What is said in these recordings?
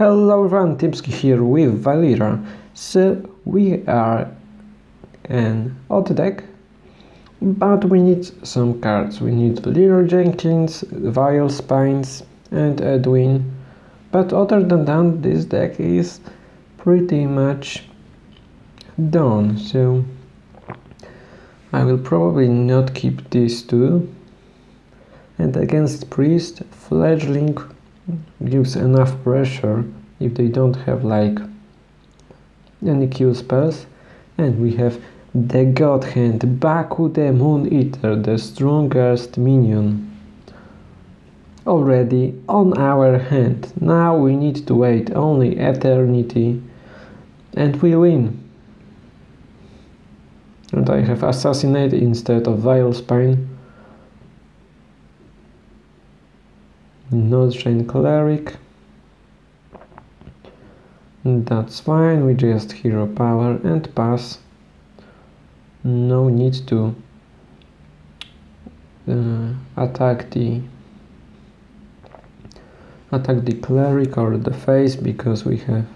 Hello everyone, Tipski here with Valeera. So we are an auto deck, but we need some cards. We need Leeroy Jenkins, Vile Spines and Edwin. But other than that, this deck is pretty much done. So I will probably not keep these two. And against Priest, Fledgling gives enough pressure if they don't have like any kill spells. And we have the god hand Baku the Mooneater the strongest minion already on our hand. Now we need to wait only eternity and we win. And I have assassinate instead of vile spine Northshire Cleric. That's fine, we just hero power and pass. No need to uh, attack the attack the cleric or the face because we have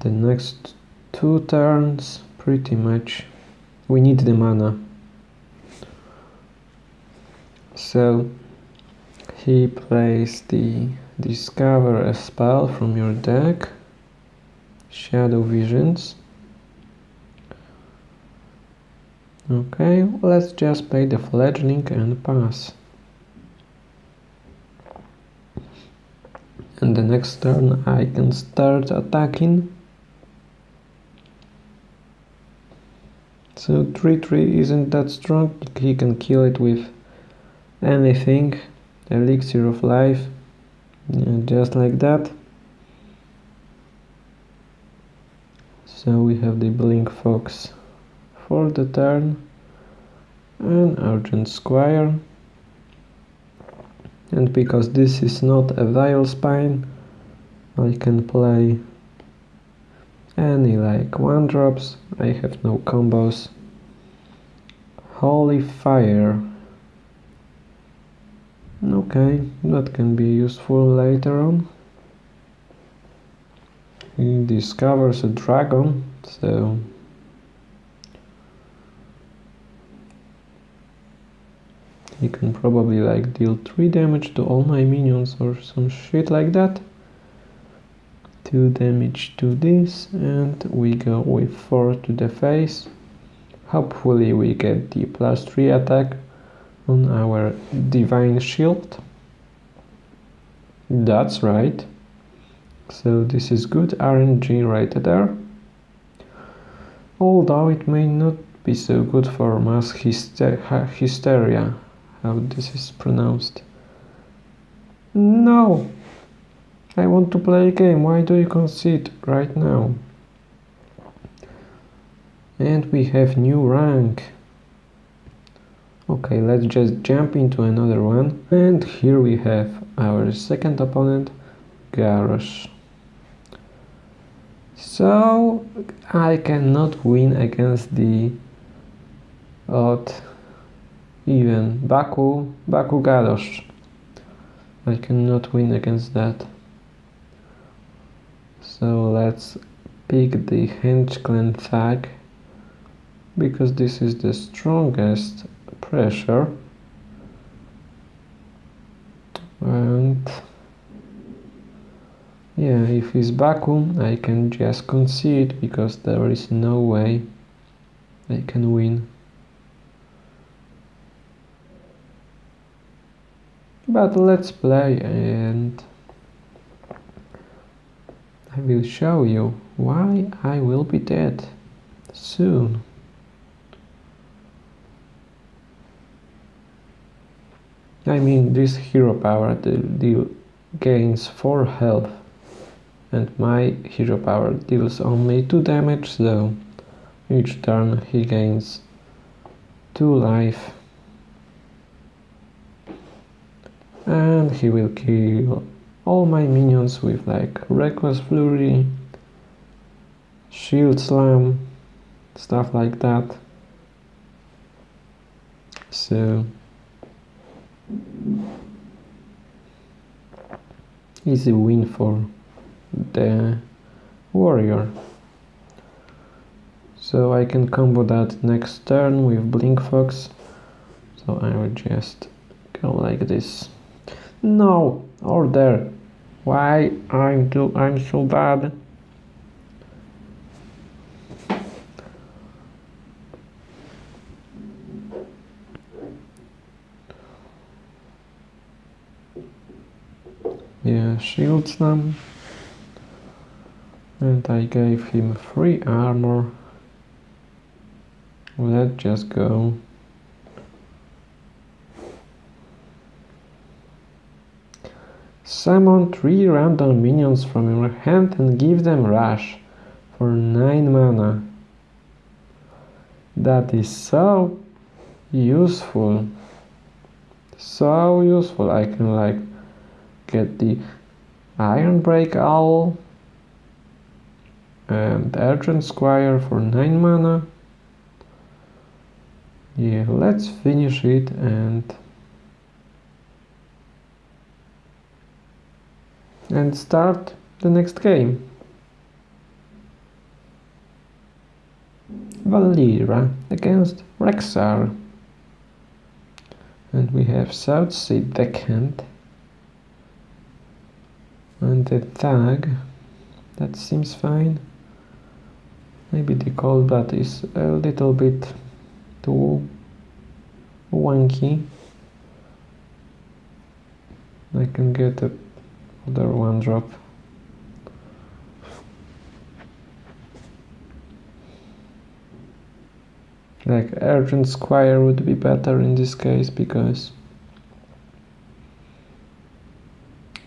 the next two turns pretty much we need the mana so he plays the discover a spell from your deck shadow visions. Okay let's just play the fledgling and pass. And the next turn I can start attacking. So 3-3 isn't that strong he can kill it with anything elixir of life. Yeah, just like that so we have the blink fox for the turn and argent squire and because this is not a vile spine I can play any like one drops. I have no combos. Holy fire Okay, that can be useful later on. He discovers a dragon, so... He can probably like deal 3 damage to all my minions or some shit like that. 2 damage to this and we go with 4 to the face. Hopefully we get the plus 3 attack on our divine shield. That's right. So this is good. RNG right there. Although it may not be so good for mass hyster hysteria. How this is pronounced? No. I want to play a game. Why do you concede right now? And we have new rank Okay, let's just jump into another one. And here we have our second opponent, Garrosh. So, I cannot win against the odd even Baku, Baku Garrosh. I cannot win against that. So let's pick the Hench-Clan Thug because this is the strongest pressure and yeah if it's vacuum I can just concede because there is no way I can win. But let's play and I will show you why I will be dead soon I mean this hero power deal gains 4 health and my hero power deals only 2 damage though. each turn he gains 2 life and he will kill all my minions with like reckless flurry shield slam stuff like that so Easy win for the warrior. So I can combo that next turn with Blink Fox. So I will just go like this. No, order. Why I'm do I'm so bad? Yeah, Shield Slam. And I gave him free armor. Let's just go. Summon three random minions from your hand and give them rush for 9 mana. That is so useful. So useful. I can like get the Ironbeak Owl and Argent Squire for 9 mana. Yeah, let's finish it and and start the next game. Valeera against Rexxar And we have Southsea Deckhand and the tag that seems fine. Maybe the blood is a little bit too wonky I can get a other one drop. Like Argent Squire would be better in this case because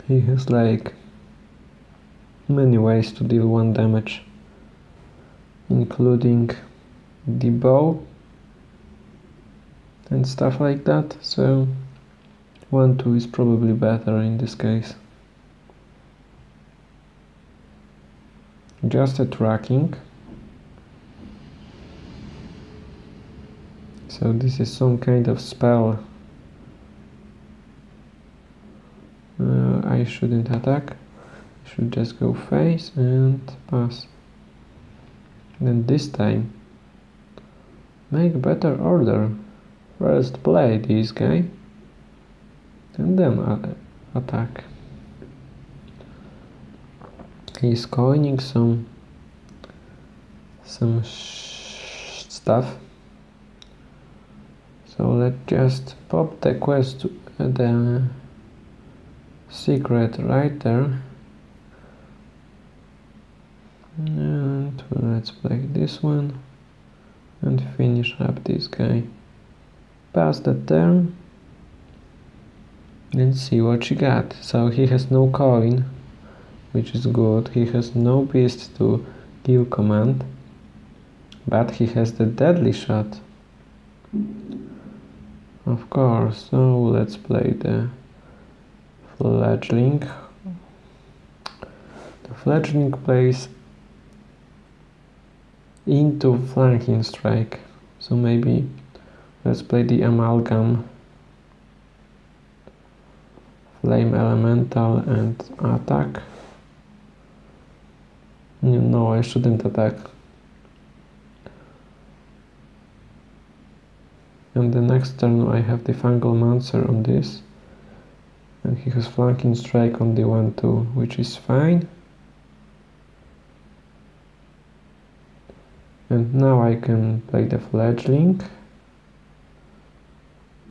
he has like many ways to deal one damage including the bow and stuff like that. So 1-2 is probably better in this case. Just a tracking. So this is some kind of spell. Uh, I shouldn't attack should just go face and pass. Then this time make better order. First play this guy and then attack. He's coining some some stuff. So let's just pop the quest the secret right there and let's play this one and finish up this guy. Pass the turn and see what she got. So he has no coin which is good. He has no beast to kill command but he has the deadly shot. Of course so let's play the fledgling. The fledgling plays into flanking strike. So maybe let's play the amalgam. Flame elemental and attack. No I shouldn't attack. And the next turn I have the Fungalmancer on this. And he has flanking strike on the 1-2 which is fine and now I can play the fledgling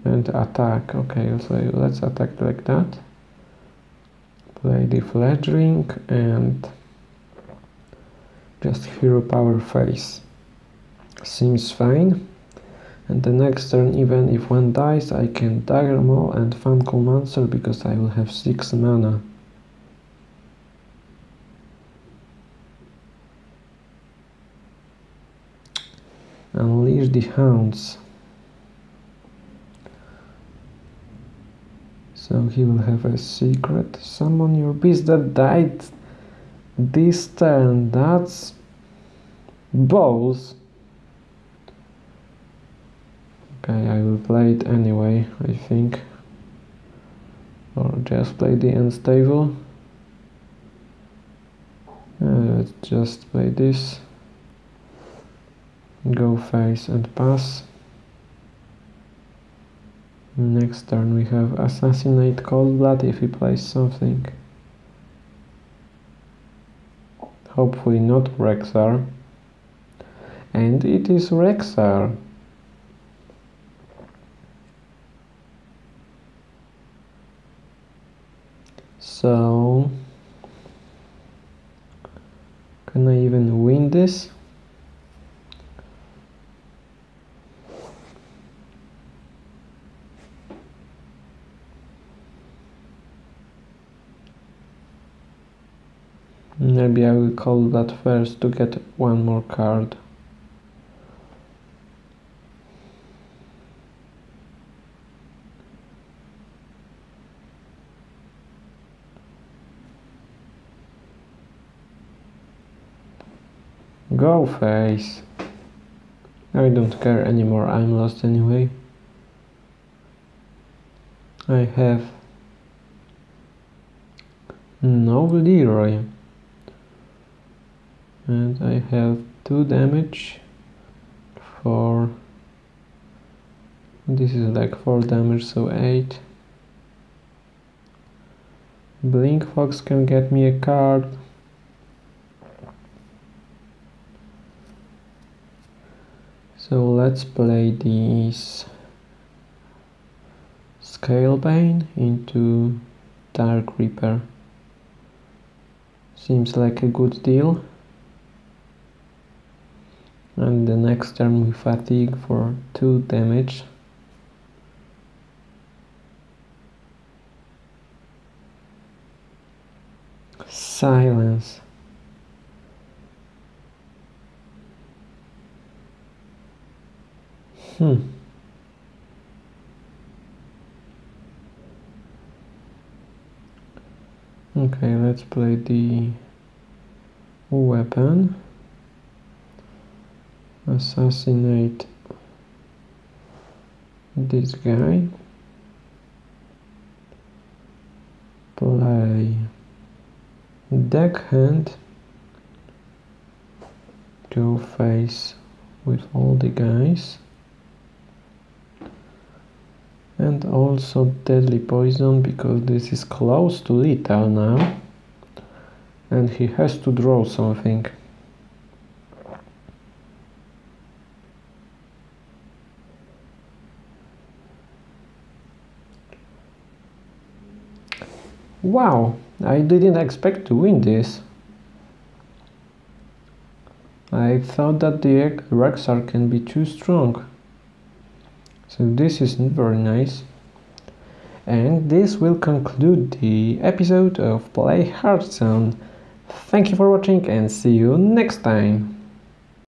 and attack. Okay so let's attack like that. Play the fledgling and just hero power face. Seems fine. And the next turn even if one dies I can dagger maul and Fungalmancer because I will have 6 mana Unleash the hounds. So he will have a secret. Summon your beast that died this turn. That's balls. Okay, I will play it anyway, I think. Or just play the unstable. Uh, let's just play this go face and pass next turn we have assassinate cold blood if he plays something hopefully not Rexxar. and it is Rexxar. so can I even win this Maybe I will call that first to get one more card. Go face. I don't care anymore, I'm lost anyway. I have no Leeroy and I have 2 damage for this is like 4 damage so 8 Blink Fox can get me a card. So let's play this Scalebane into Dark Reaper. Seems like a good deal and the next turn we fatigue for 2 damage. Silence. Hmm. Okay let's play the weapon assassinate this guy. Play deckhand go face with all the guys. And also deadly poison because this is close to lethal now. And he has to draw something Wow, I didn't expect to win this. I thought that the Rexxar can be too strong. So this is very nice. And this will conclude the episode of Play Hearthstone. Thank you for watching and see you next time.